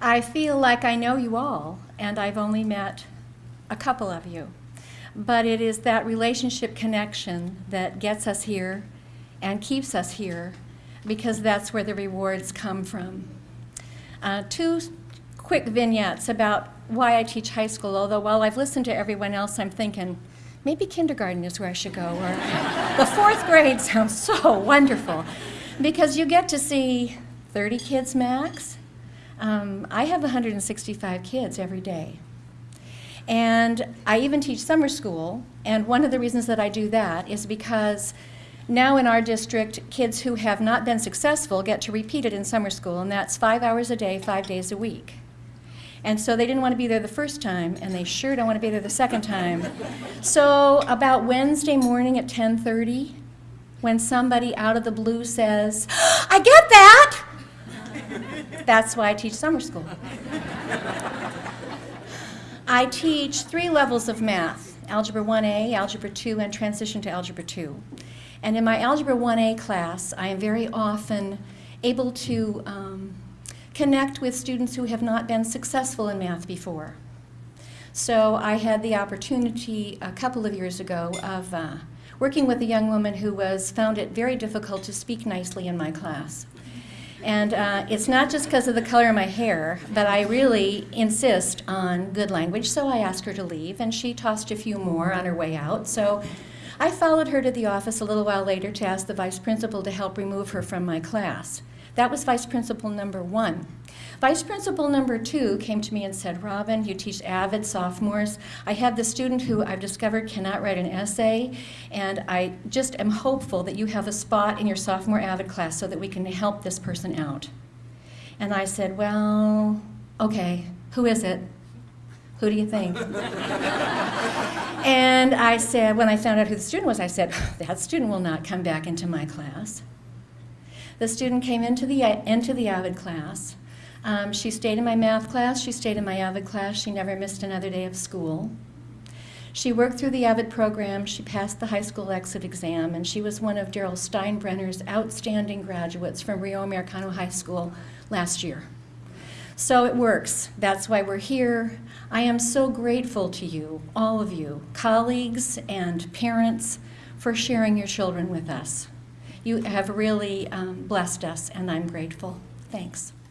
I feel like I know you all, and I've only met a couple of you. But it is that relationship connection that gets us here and keeps us here because that's where the rewards come from. Uh, two quick vignettes about why I teach high school, although while I've listened to everyone else, I'm thinking, maybe kindergarten is where I should go, or the fourth grade sounds so wonderful. Because you get to see 30 kids max. Um, I have 165 kids every day. And I even teach summer school, and one of the reasons that I do that is because now in our district, kids who have not been successful get to repeat it in summer school, and that's five hours a day, five days a week. And so they didn't want to be there the first time, and they sure don't want to be there the second time. So about Wednesday morning at 10:30, when somebody out of the blue says, "I get that," that's why I teach summer school. I teach three levels of math, Algebra 1A, Algebra 2, and Transition to Algebra 2. And in my Algebra 1A class, I am very often able to um, connect with students who have not been successful in math before. So I had the opportunity a couple of years ago of uh, working with a young woman who was found it very difficult to speak nicely in my class. And uh, it's not just because of the color of my hair, but I really insist on good language, so I asked her to leave, and she tossed a few more on her way out. So I followed her to the office a little while later to ask the vice principal to help remove her from my class. That was vice principal number one. Vice principal number two came to me and said, Robin, you teach AVID sophomores. I have the student who I've discovered cannot write an essay, and I just am hopeful that you have a spot in your sophomore AVID class so that we can help this person out. And I said, well, okay, who is it? Who do you think? and I said, when I found out who the student was, I said, that student will not come back into my class. The student came into the, into the AVID class. Um, she stayed in my math class, she stayed in my AVID class, she never missed another day of school. She worked through the AVID program, she passed the high school exit exam, and she was one of Daryl Steinbrenner's outstanding graduates from Rio Americano High School last year. So it works. That's why we're here. I am so grateful to you, all of you, colleagues and parents, for sharing your children with us. You have really um, blessed us, and I'm grateful. Thanks.